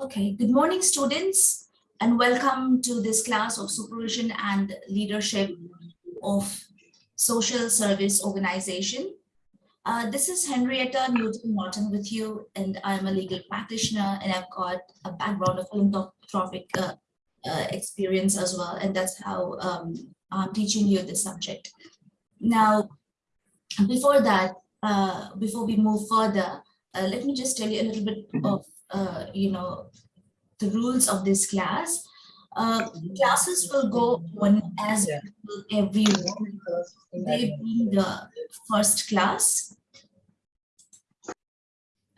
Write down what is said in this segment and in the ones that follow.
Okay, good morning, students, and welcome to this class of supervision and leadership of social service organization. Uh, this is Henrietta Newton Martin with you, and I'm a legal practitioner, and I've got a background of philanthropic uh, uh, experience as well, and that's how um, I'm teaching you this subject. Now, before that, uh, before we move further, uh, let me just tell you a little bit of uh, you know, the rules of this class. Uh, classes will go on as every week. They be the first class.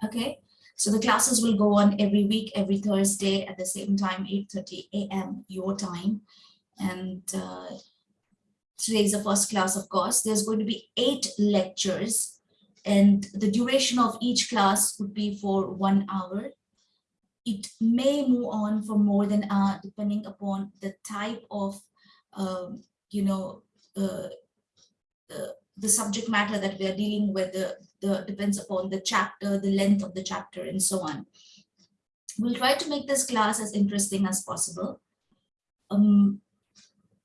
Okay, so the classes will go on every week, every Thursday at the same time, 8.30 a.m. your time. And uh, today is the first class, of course. There's going to be eight lectures and the duration of each class would be for one hour. It may move on for more than an hour depending upon the type of um, you know uh, uh, the subject matter that we are dealing with the, the depends upon the chapter the length of the chapter and so on. We'll try to make this class as interesting as possible. Um,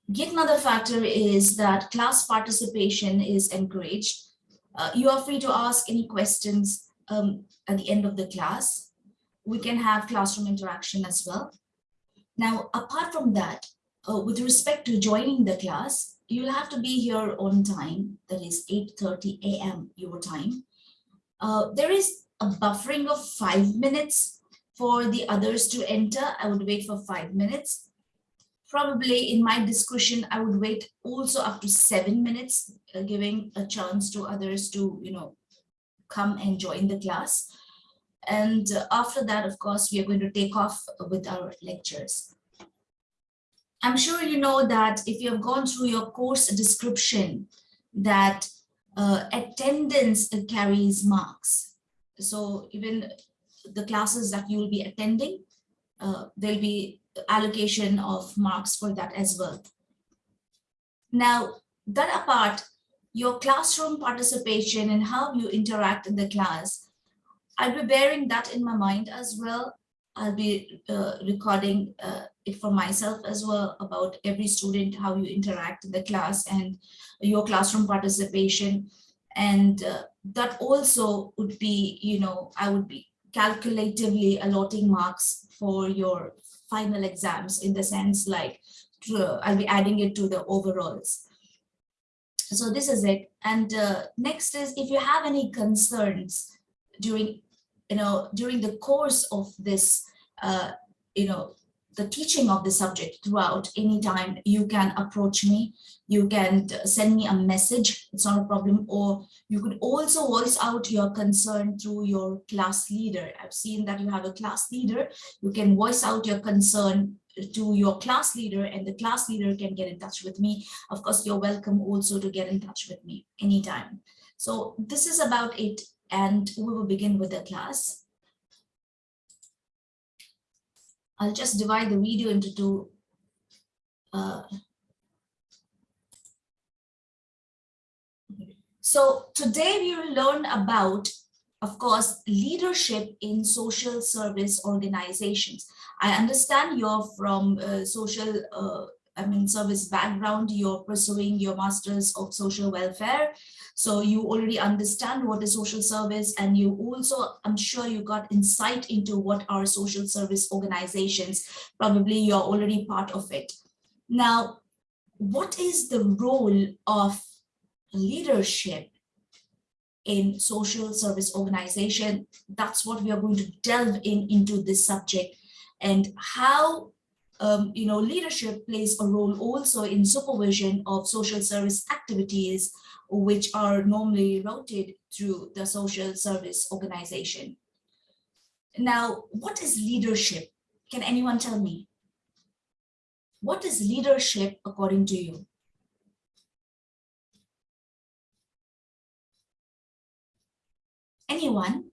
yet another factor is that class participation is encouraged uh, you are free to ask any questions um, at the end of the class we can have classroom interaction as well. Now, apart from that, uh, with respect to joining the class, you'll have to be here on time, that is 8.30 a.m. your time. Uh, there is a buffering of five minutes for the others to enter. I would wait for five minutes. Probably in my discussion, I would wait also up to seven minutes, uh, giving a chance to others to, you know, come and join the class. And after that, of course, we are going to take off with our lectures. I'm sure you know that if you have gone through your course description, that uh, attendance carries marks. So even the classes that you will be attending, uh, there'll be allocation of marks for that as well. Now, that apart, your classroom participation and how you interact in the class I'll be bearing that in my mind as well. I'll be uh, recording uh, it for myself as well about every student, how you interact in the class and your classroom participation. And uh, that also would be, you know, I would be calculatively allotting marks for your final exams in the sense like I'll be adding it to the overalls. So this is it. And uh, next is if you have any concerns during you know, during the course of this, uh, you know, the teaching of the subject throughout. Anytime you can approach me you can send me a message it's not a problem. Or you could also voice out your concern through your class leader. I've seen that you have a class leader you can voice out your concern to your class leader and the class leader can get in touch with me. Of course you're welcome also to get in touch with me anytime. So this is about it and we will begin with the class. I'll just divide the video into two. Uh, so today we will learn about, of course, leadership in social service organizations. I understand you're from uh, social uh, I mean, service background, you're pursuing your master's of social welfare. So you already understand what is social service and you also, I'm sure you got insight into what are social service organizations. Probably you're already part of it. Now, what is the role of leadership in social service organization? That's what we are going to delve in into this subject and how um, you know, leadership plays a role also in supervision of social service activities, which are normally routed through the social service organization. Now, what is leadership? Can anyone tell me? What is leadership according to you? Anyone?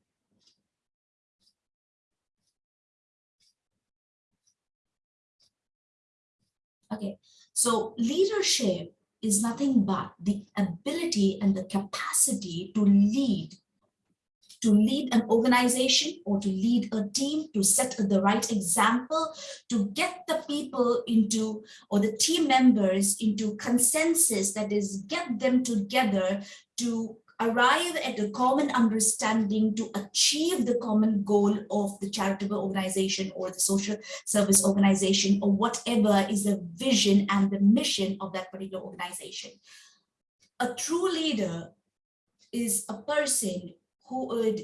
Okay, so leadership is nothing but the ability and the capacity to lead to lead an organization or to lead a team, to set the right example, to get the people into, or the team members into consensus, that is, get them together to arrive at a common understanding to achieve the common goal of the charitable organization or the social service organization or whatever is the vision and the mission of that particular organization. A true leader is a person who would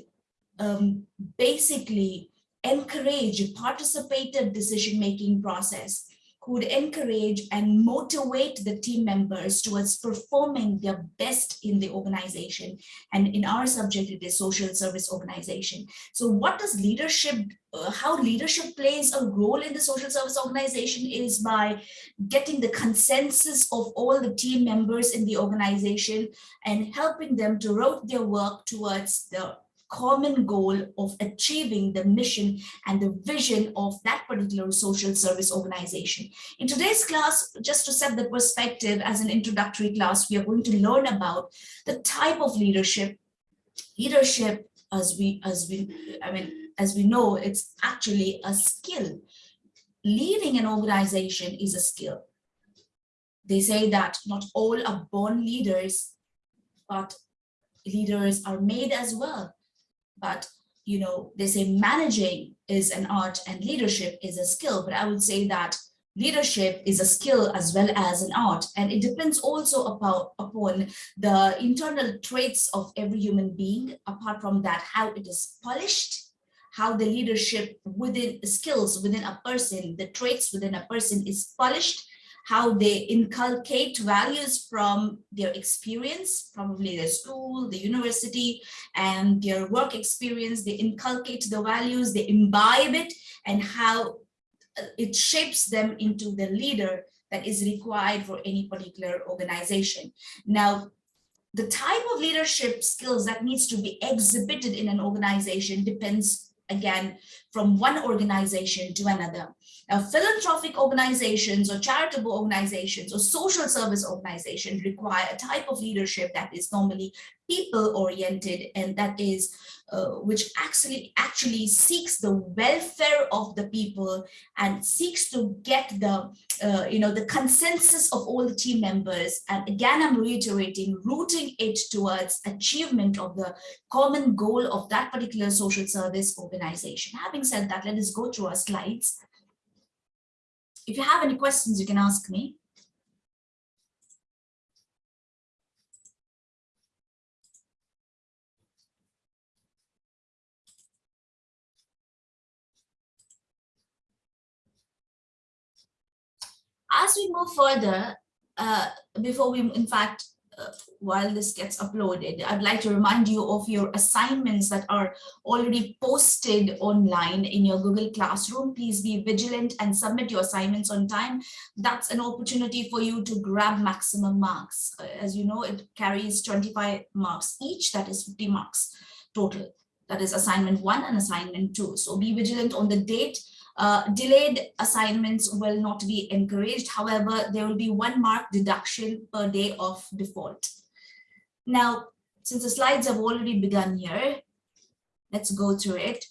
um, basically encourage participative decision-making process who would encourage and motivate the team members towards performing their best in the organization. And in our subject, it is social service organization. So what does leadership, uh, how leadership plays a role in the social service organization is by getting the consensus of all the team members in the organization and helping them to route their work towards the common goal of achieving the mission and the vision of that particular social service organization. In today's class, just to set the perspective as an introductory class, we are going to learn about the type of leadership. Leadership, as we, as we, I mean, as we know, it's actually a skill. Leading an organization is a skill. They say that not all are born leaders, but leaders are made as well but you know, they say managing is an art and leadership is a skill, but I would say that leadership is a skill as well as an art. And it depends also about, upon the internal traits of every human being, apart from that, how it is polished, how the leadership within skills within a person, the traits within a person is polished, how they inculcate values from their experience, probably their school, the university, and their work experience. They inculcate the values, they imbibe it, and how uh, it shapes them into the leader that is required for any particular organization. Now, the type of leadership skills that needs to be exhibited in an organization depends again from one organization to another. Now, philanthropic organizations or charitable organizations or social service organizations require a type of leadership that is normally people oriented and that is uh, which actually actually seeks the welfare of the people and seeks to get the uh, you know the consensus of all the team members. And again i'm reiterating rooting it towards achievement of the common goal of that particular social service organization. Having said that let us go through our slides if you have any questions, you can ask me. As we move further, uh, before we, in fact, while this gets uploaded, I'd like to remind you of your assignments that are already posted online in your Google Classroom. Please be vigilant and submit your assignments on time. That's an opportunity for you to grab maximum marks. Uh, as you know, it carries 25 marks each, that is 50 marks total. That is assignment one and assignment two. So be vigilant on the date uh, delayed assignments will not be encouraged. However, there will be one mark deduction per day of default. Now, since the slides have already begun here, let's go through it.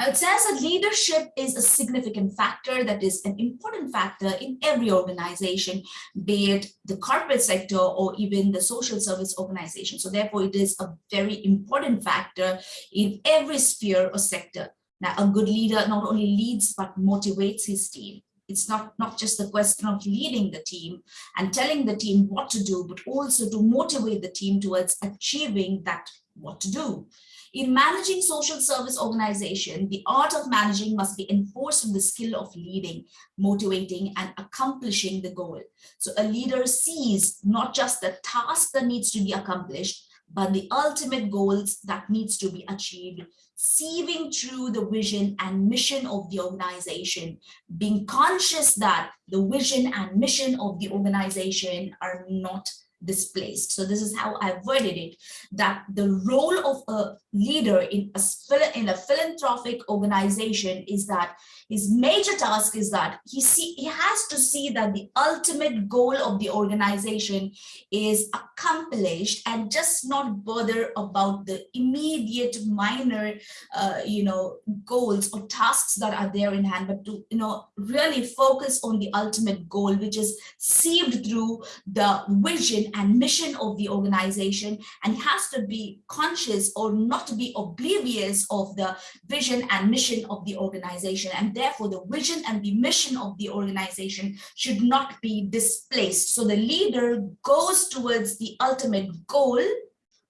Now it says that leadership is a significant factor that is an important factor in every organization, be it the corporate sector or even the social service organization. So therefore it is a very important factor in every sphere or sector. Now, a good leader not only leads, but motivates his team. It's not, not just the question of leading the team and telling the team what to do, but also to motivate the team towards achieving that what to do. In managing social service organization, the art of managing must be enforced with the skill of leading, motivating, and accomplishing the goal. So a leader sees not just the task that needs to be accomplished, but the ultimate goals that needs to be achieved, sieving through the vision and mission of the organization, being conscious that the vision and mission of the organization are not displaced. So this is how I worded it, that the role of a leader in a, in a philanthropic organization is that his major task is that he see he has to see that the ultimate goal of the organization is accomplished and just not bother about the immediate minor uh, you know goals or tasks that are there in hand but to you know really focus on the ultimate goal which is sieved through the vision and mission of the organization and has to be conscious or not to be oblivious of the vision and mission of the organization and therefore the vision and the mission of the organization should not be displaced. So the leader goes towards the ultimate goal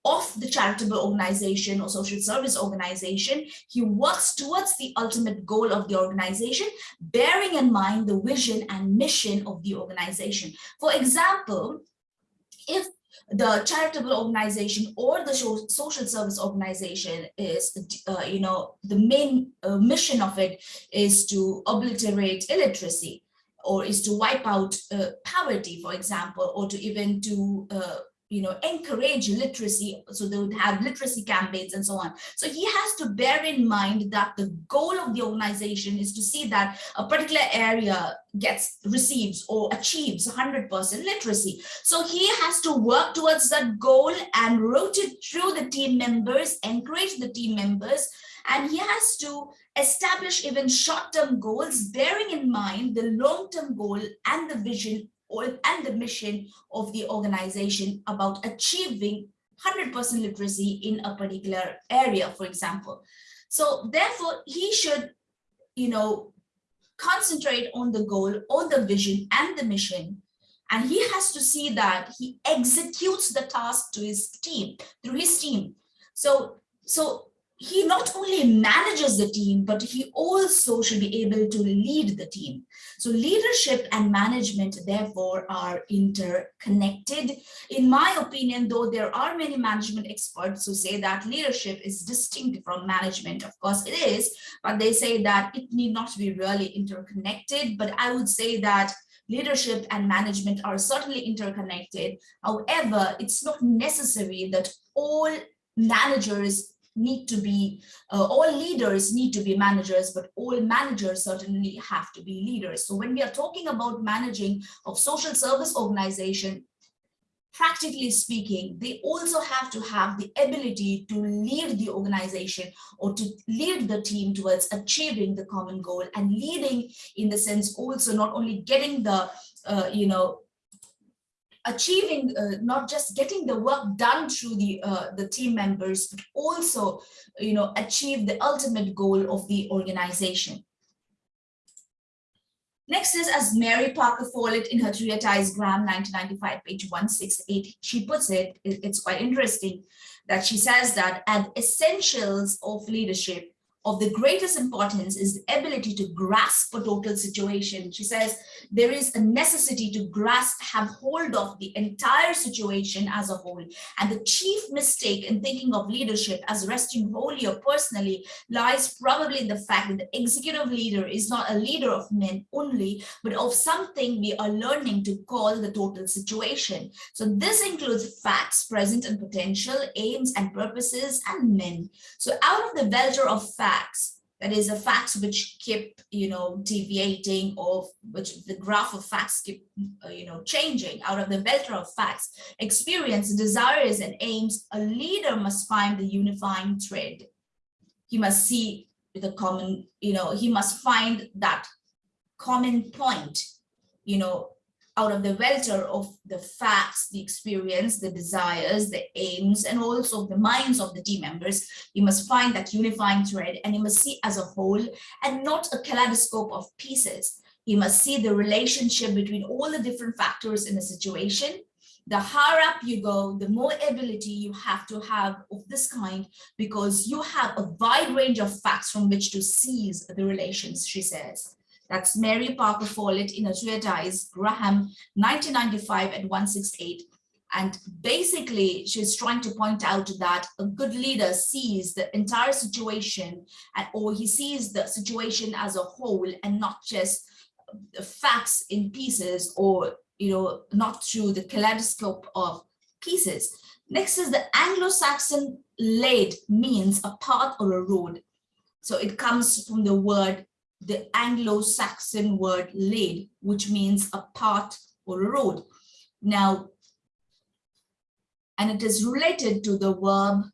of the charitable organization or social service organization. He works towards the ultimate goal of the organization, bearing in mind the vision and mission of the organization. For example, if the charitable organization or the social service organization is, uh, you know, the main uh, mission of it is to obliterate illiteracy or is to wipe out uh, poverty, for example, or to even to uh, you know, encourage literacy. So they would have literacy campaigns and so on. So he has to bear in mind that the goal of the organization is to see that a particular area gets receives or achieves 100% literacy. So he has to work towards that goal and rotate through the team members, encourage the team members, and he has to establish even short-term goals, bearing in mind the long-term goal and the vision and the mission of the organization about achieving 100% literacy in a particular area, for example. So therefore, he should, you know, concentrate on the goal, on the vision and the mission. And he has to see that he executes the task to his team, through his team. So, so he not only manages the team, but he also should be able to lead the team. So leadership and management, therefore, are interconnected. In my opinion, though, there are many management experts who say that leadership is distinct from management. Of course, it is, but they say that it need not be really interconnected. But I would say that leadership and management are certainly interconnected. However, it's not necessary that all managers need to be, uh, all leaders need to be managers, but all managers certainly have to be leaders. So when we are talking about managing of social service organization, practically speaking, they also have to have the ability to lead the organization or to lead the team towards achieving the common goal and leading in the sense also not only getting the, uh, you know, achieving uh, not just getting the work done through the uh, the team members but also you know achieve the ultimate goal of the organization. Next is as Mary Parker Follett in her treatise Graham 1995 page 168 she puts it it's quite interesting that she says that at essentials of leadership of the greatest importance is the ability to grasp a total situation. She says there is a necessity to grasp, have hold of the entire situation as a whole. And the chief mistake in thinking of leadership as resting wholly or personally lies probably in the fact that the executive leader is not a leader of men only, but of something we are learning to call the total situation. So this includes facts, present and potential, aims and purposes, and men. So out of the welter of facts, facts. That is a facts which keep you know deviating or which the graph of facts keep uh, you know changing out of the vector of facts. Experience desires and aims a leader must find the unifying thread. He must see the common you know he must find that common point you know out of the welter of the facts, the experience, the desires, the aims, and also the minds of the team members, you must find that unifying thread and you must see as a whole and not a kaleidoscope of pieces. You must see the relationship between all the different factors in a situation. The higher up you go, the more ability you have to have of this kind because you have a wide range of facts from which to seize the relations, she says. That's Mary Parker Follett in a treatise, Graham, 1995 at 168. And basically, she's trying to point out that a good leader sees the entire situation and, or he sees the situation as a whole and not just facts in pieces or you know, not through the kaleidoscope of pieces. Next is the Anglo-Saxon lade means a path or a road. So it comes from the word, the Anglo-Saxon word lade, which means a path or a road. Now, and it is related to the verb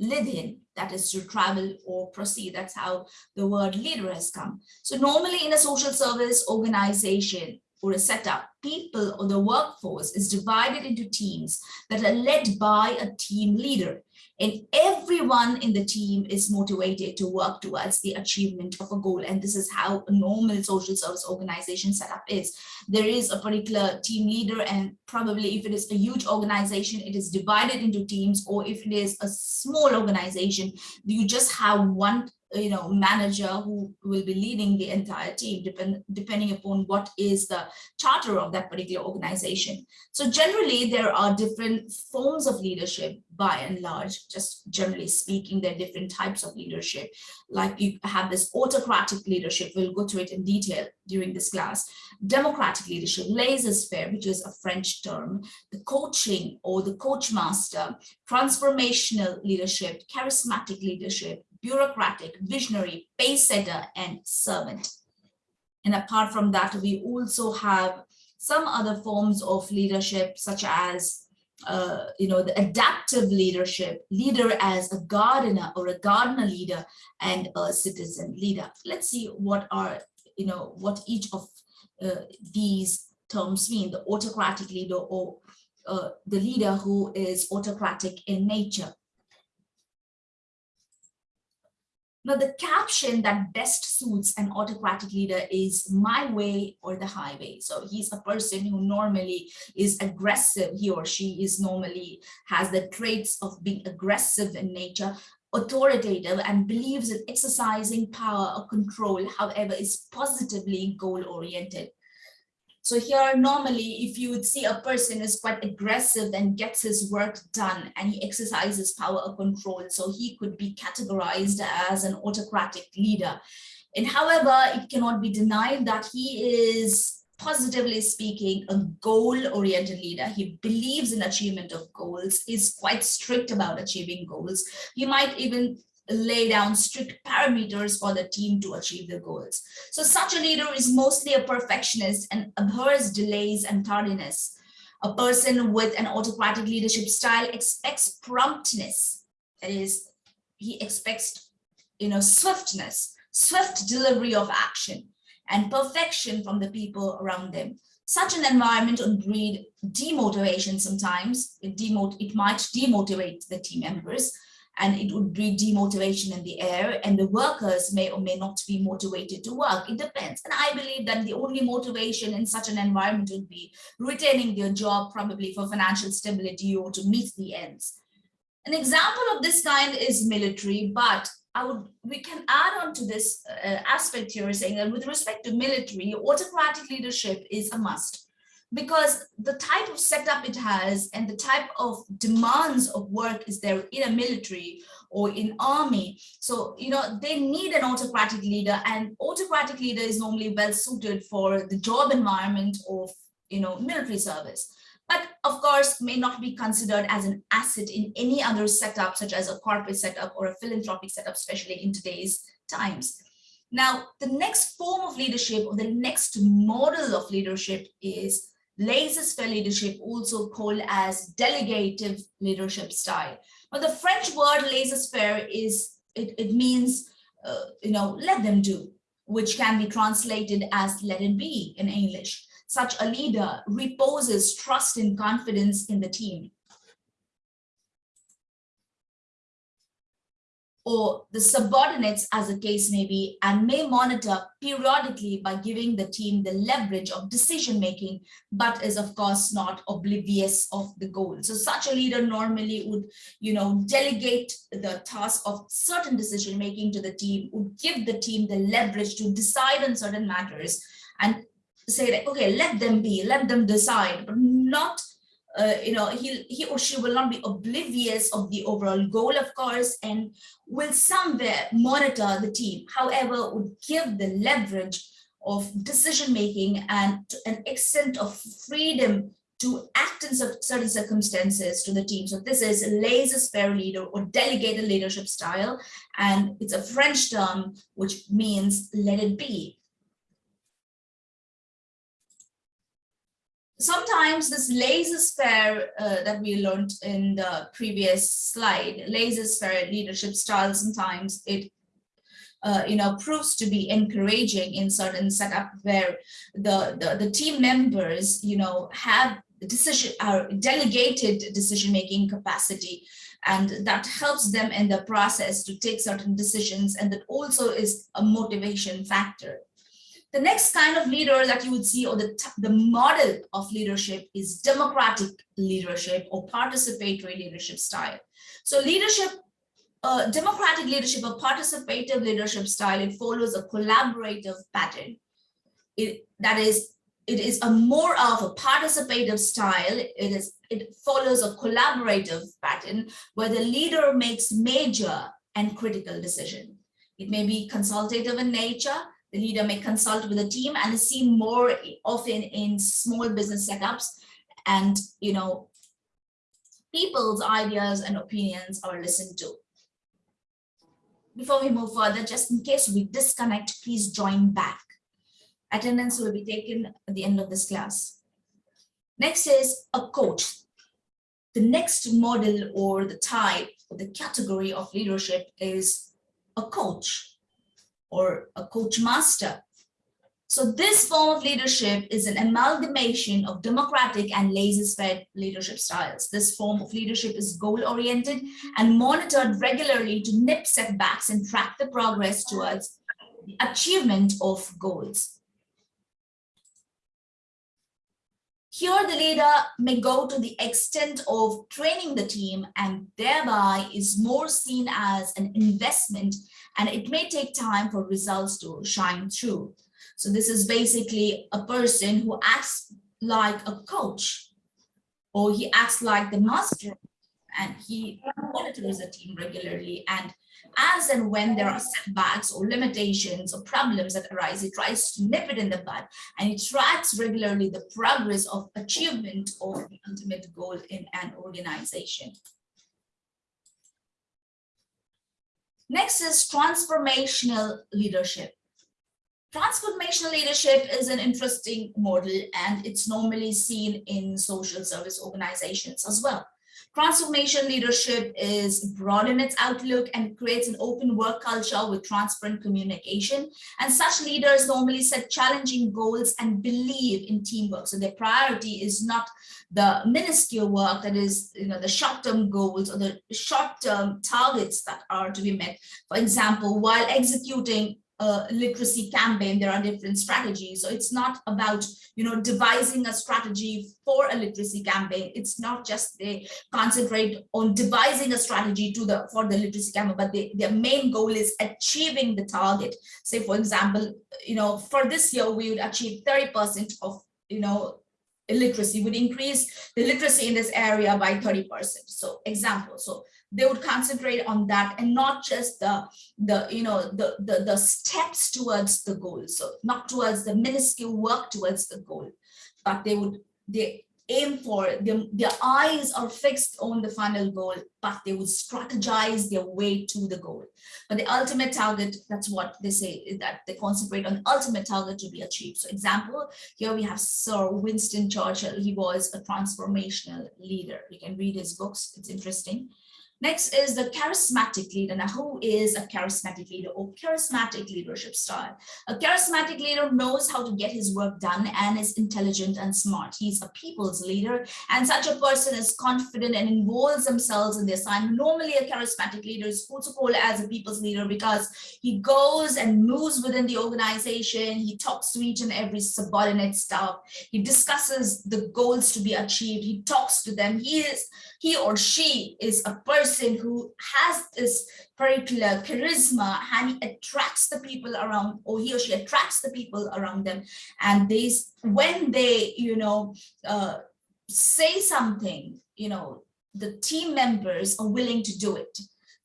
lidin, that is to travel or proceed. That's how the word leader has come. So normally in a social service organization, or a setup, people or the workforce is divided into teams that are led by a team leader. And everyone in the team is motivated to work towards the achievement of a goal. And this is how a normal social service organization setup is. There is a particular team leader and probably if it is a huge organization, it is divided into teams or if it is a small organization, you just have one Uh, you know manager who will be leading the entire team depend, depending upon what is the charter of that particular organization. So generally there are different forms of leadership by and large just generally speaking there are different types of leadership. Like you have this autocratic leadership we'll go to it in detail during this class. Democratic leadership laissez-faire which is a french term. The coaching or the coach master transformational leadership charismatic leadership bureaucratic, visionary, pace setter, and servant. And apart from that, we also have some other forms of leadership, such as uh, you know, the adaptive leadership, leader as a gardener or a gardener leader and a citizen leader. Let's see what are, you know, what each of uh, these terms mean, the autocratic leader or uh, the leader who is autocratic in nature. Now, the caption that best suits an autocratic leader is my way or the highway. So he's a person who normally is aggressive. He or she is normally has the traits of being aggressive in nature, authoritative and believes in exercising power or control, however, is positively goal oriented. So here, normally, if you would see a person is quite aggressive and gets his work done and he exercises power or control, so he could be categorized as an autocratic leader. And however, it cannot be denied that he is positively speaking, a goal-oriented leader. He believes in achievement of goals, is quite strict about achieving goals. He might even lay down strict parameters for the team to achieve the goals. So such a leader is mostly a perfectionist and abhors delays and tardiness. A person with an autocratic leadership style expects promptness. That is, he expects, you know, swiftness, swift delivery of action and perfection from the people around them. Such an environment would breed demotivation sometimes. It, demot it might demotivate the team members and it would breed demotivation in the air and the workers may or may not be motivated to work. It depends. And I believe that the only motivation in such an environment would be retaining their job probably for financial stability or to meet the ends. An example of this kind is military, but I would we can add on to this uh, aspect here saying that with respect to military, autocratic leadership is a must because the type of setup it has and the type of demands of work is there in a military or in army. So you know they need an autocratic leader and autocratic leader is normally well suited for the job environment of you know military service. But of course may not be considered as an asset in any other setup such as a corporate setup or a philanthropic setup especially in today's times. Now the next form of leadership or the next model of leadership is laissez-faire leadership, also called as delegative leadership style. But the French word laissez-faire is, it, it means, uh, you know, let them do, which can be translated as let it be in English. Such a leader reposes trust and confidence in the team. Or the subordinates as the case may be and may monitor periodically by giving the team the leverage of decision making but is of course not oblivious of the goal. So such a leader normally would you know delegate the task of certain decision making to the team would give the team the leverage to decide on certain matters and say that okay let them be let them decide but not uh, you know, he, he or she will not be oblivious of the overall goal, of course, and will somewhere monitor the team. However, would give the leverage of decision making and an extent of freedom to act in certain circumstances to the team. So this is a laissez-faire leader or delegated leadership style, and it's a French term which means let it be. Sometimes this laissez-faire uh, that we learned in the previous slide, laissez-faire leadership style, sometimes it uh, you know, proves to be encouraging in certain setup where the, the, the team members, you know, have decision are delegated decision-making capacity and that helps them in the process to take certain decisions and that also is a motivation factor. The next kind of leader that you would see or the, the model of leadership is democratic leadership or participatory leadership style. So leadership, uh, democratic leadership or participative leadership style, it follows a collaborative pattern. It, that is it is a more of a participative style. It is it follows a collaborative pattern where the leader makes major and critical decision. It may be consultative in nature. Leader may consult with the team and is seen more often in small business setups. And you know, people's ideas and opinions are listened to. Before we move further, just in case we disconnect, please join back. Attendance will be taken at the end of this class. Next is a coach. The next model or the type or the category of leadership is a coach or a coach master. So this form of leadership is an amalgamation of democratic and laissez-faire leadership styles. This form of leadership is goal-oriented and monitored regularly to nip setbacks and track the progress towards the achievement of goals. Here, the leader may go to the extent of training the team and thereby is more seen as an investment and it may take time for results to shine through. So this is basically a person who acts like a coach or he acts like the master and he monitors the team regularly and as and when there are setbacks or limitations or problems that arise, he tries to nip it in the bud and he tracks regularly the progress of achievement of the ultimate goal in an organization. Next is transformational leadership. Transformational leadership is an interesting model and it's normally seen in social service organizations as well. Transformation leadership is broad in its outlook and creates an open work culture with transparent communication. And such leaders normally set challenging goals and believe in teamwork. So their priority is not the minuscule work that is, you know, the short-term goals or the short-term targets that are to be met. For example, while executing a literacy campaign, there are different strategies. So it's not about, you know, devising a strategy for a literacy campaign. It's not just they concentrate on devising a strategy to the for the literacy campaign, but they, their main goal is achieving the target. Say, for example, you know, for this year, we would achieve 30% of, you know, illiteracy would increase the literacy in this area by 30%. So example, so they would concentrate on that and not just the the you know the the, the steps towards the goal so not towards the minuscule work towards the goal but they would they aim for. Them their eyes are fixed on the final goal but they would strategize their way to the goal. But the ultimate target that's what they say is that they concentrate on ultimate target to be achieved. So example here we have sir winston churchill. He was a transformational leader. You can read his books. It's interesting Next is the charismatic leader. Now, who is a charismatic leader or charismatic leadership style? A charismatic leader knows how to get his work done and is intelligent and smart. He's a people's leader, and such a person is confident and involves themselves in the assignment. Normally, a charismatic leader is protocol as a people's leader because he goes and moves within the organization. He talks to each and every subordinate staff. He discusses the goals to be achieved. He talks to them. He is he or she is a person who has this particular charisma and he attracts the people around or he or she attracts the people around them and these when they you know uh, say something you know the team members are willing to do it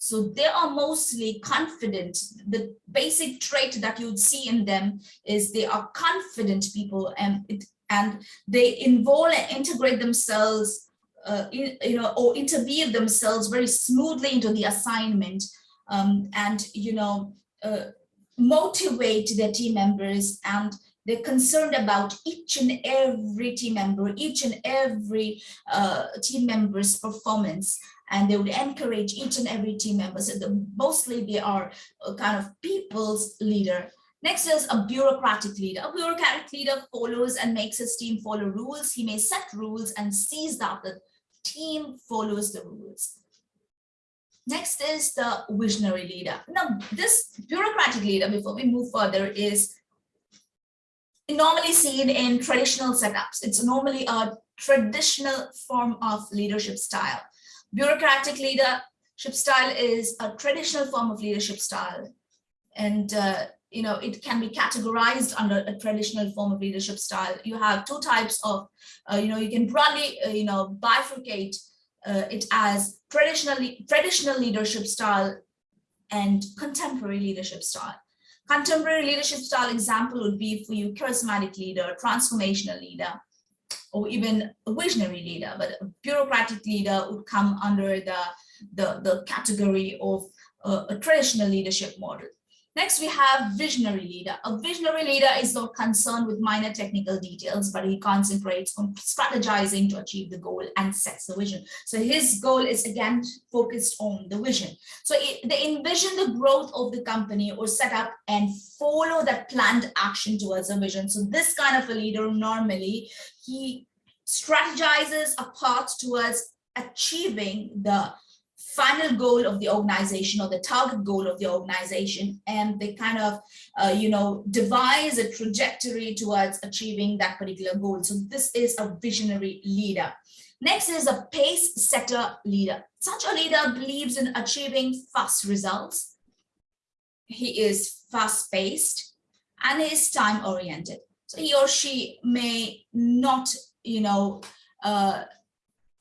So they are mostly confident. The basic trait that you would see in them is they are confident people and it, and they involve and integrate themselves, uh, in, you know, or interweave themselves very smoothly into the assignment um, and, you know, uh, motivate their team members and they're concerned about each and every team member, each and every uh, team member's performance, and they would encourage each and every team member. So the, mostly they are a kind of people's leader. Next is a bureaucratic leader. A bureaucratic leader follows and makes his team follow rules. He may set rules and sees that the team follows the rules. Next is the visionary leader. Now, this bureaucratic leader, before we move further, is normally seen in traditional setups. It's normally a traditional form of leadership style. Bureaucratic leadership style is a traditional form of leadership style. And, uh, you know, it can be categorized under a traditional form of leadership style. You have two types of, uh, you know, you can broadly, uh, you know, bifurcate uh, it as traditionally traditional leadership style and contemporary leadership style. Contemporary leadership style example would be for you charismatic leader, transformational leader, or even a visionary leader, but a bureaucratic leader would come under the, the, the category of uh, a traditional leadership model. Next, we have visionary leader. A visionary leader is not concerned with minor technical details, but he concentrates on strategizing to achieve the goal and sets the vision. So his goal is again focused on the vision. So it, they envision the growth of the company or set up and follow that planned action towards a vision. So this kind of a leader normally, he strategizes a path towards achieving the final goal of the organization or the target goal of the organization and they kind of uh, you know devise a trajectory towards achieving that particular goal. So this is a visionary leader. Next is a pace setter leader. Such a leader believes in achieving fast results. He is fast paced and is time oriented so he or she may not you know uh,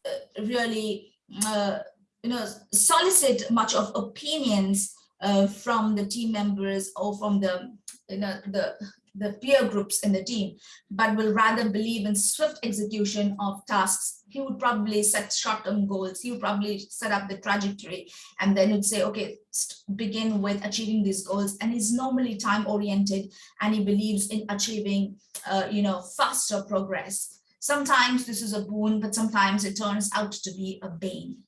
uh really uh, you know, solicit much of opinions uh, from the team members or from the, you know, the, the peer groups in the team, but will rather believe in swift execution of tasks. He would probably set short-term goals. He would probably set up the trajectory and then would say, okay, begin with achieving these goals. And he's normally time-oriented and he believes in achieving, uh, you know, faster progress. Sometimes this is a boon, but sometimes it turns out to be a bane.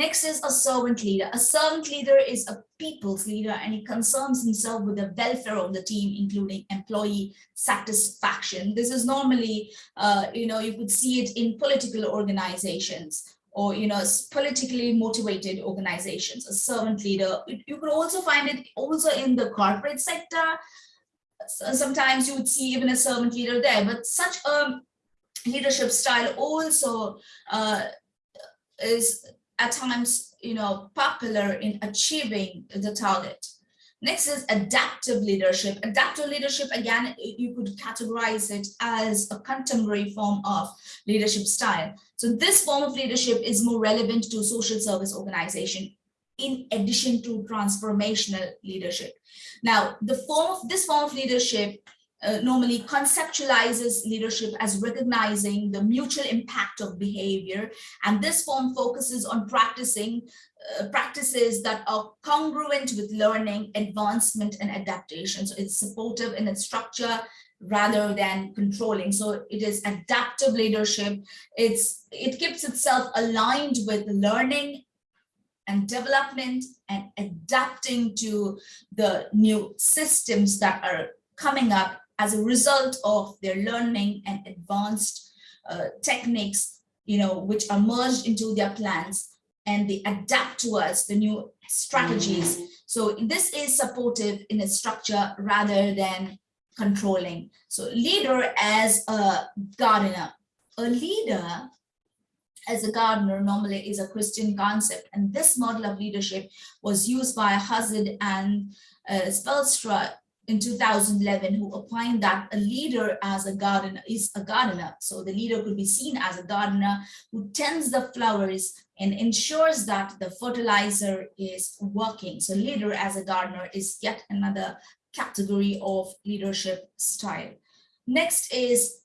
Next is a servant leader. A servant leader is a people's leader and he concerns himself with the welfare of the team, including employee satisfaction. This is normally, uh, you know, you could see it in political organizations or, you know, politically motivated organizations, a servant leader. You could also find it also in the corporate sector. Sometimes you would see even a servant leader there, but such a leadership style also uh, is at times, you know, popular in achieving the target. Next is adaptive leadership. Adaptive leadership, again, you could categorize it as a contemporary form of leadership style. So this form of leadership is more relevant to social service organization in addition to transformational leadership. Now, the form of this form of leadership uh, normally conceptualizes leadership as recognizing the mutual impact of behavior. And this form focuses on practicing uh, practices that are congruent with learning, advancement, and adaptation. So it's supportive in its structure rather than controlling. So it is adaptive leadership. It's It keeps itself aligned with learning and development and adapting to the new systems that are coming up as a result of their learning and advanced uh, techniques, you know, which are merged into their plans and they adapt towards the new strategies. Mm. So this is supportive in its structure rather than controlling. So leader as a gardener. A leader as a gardener normally is a Christian concept. And this model of leadership was used by Hazlitt and uh, Spelstra in 2011 who opined that a leader as a gardener is a gardener. So the leader could be seen as a gardener who tends the flowers and ensures that the fertilizer is working. So leader as a gardener is yet another category of leadership style. Next is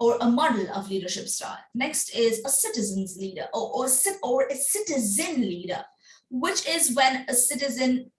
or a model of leadership style. Next is a citizen's leader or, or, or a citizen leader, which is when a citizen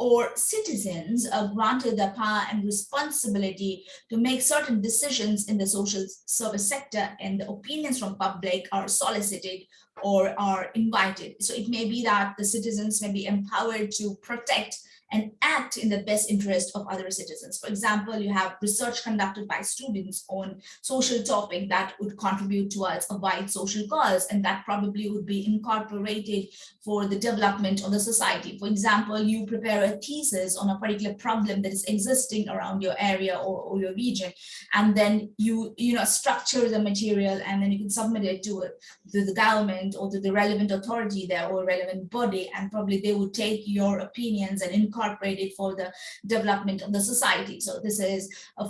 or citizens are granted the power and responsibility to make certain decisions in the social service sector and the opinions from public are solicited or are invited. So it may be that the citizens may be empowered to protect and act in the best interest of other citizens. For example, you have research conducted by students on social topic that would contribute towards a wide social cause, and that probably would be incorporated for the development of the society. For example, you prepare a thesis on a particular problem that is existing around your area or, or your region, and then you, you know, structure the material and then you can submit it to, to the government or to the relevant authority there or relevant body, and probably they would take your opinions and incorporate it for the development of the society. So this is a,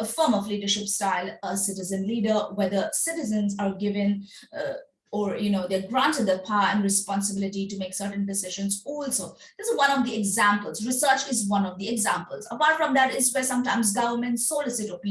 a, form of leadership style, a citizen leader, whether citizens are given uh, or you know they're granted the power and responsibility to make certain decisions also. This is one of the examples. Research is one of the examples. Apart from that is where sometimes governments solicit opinions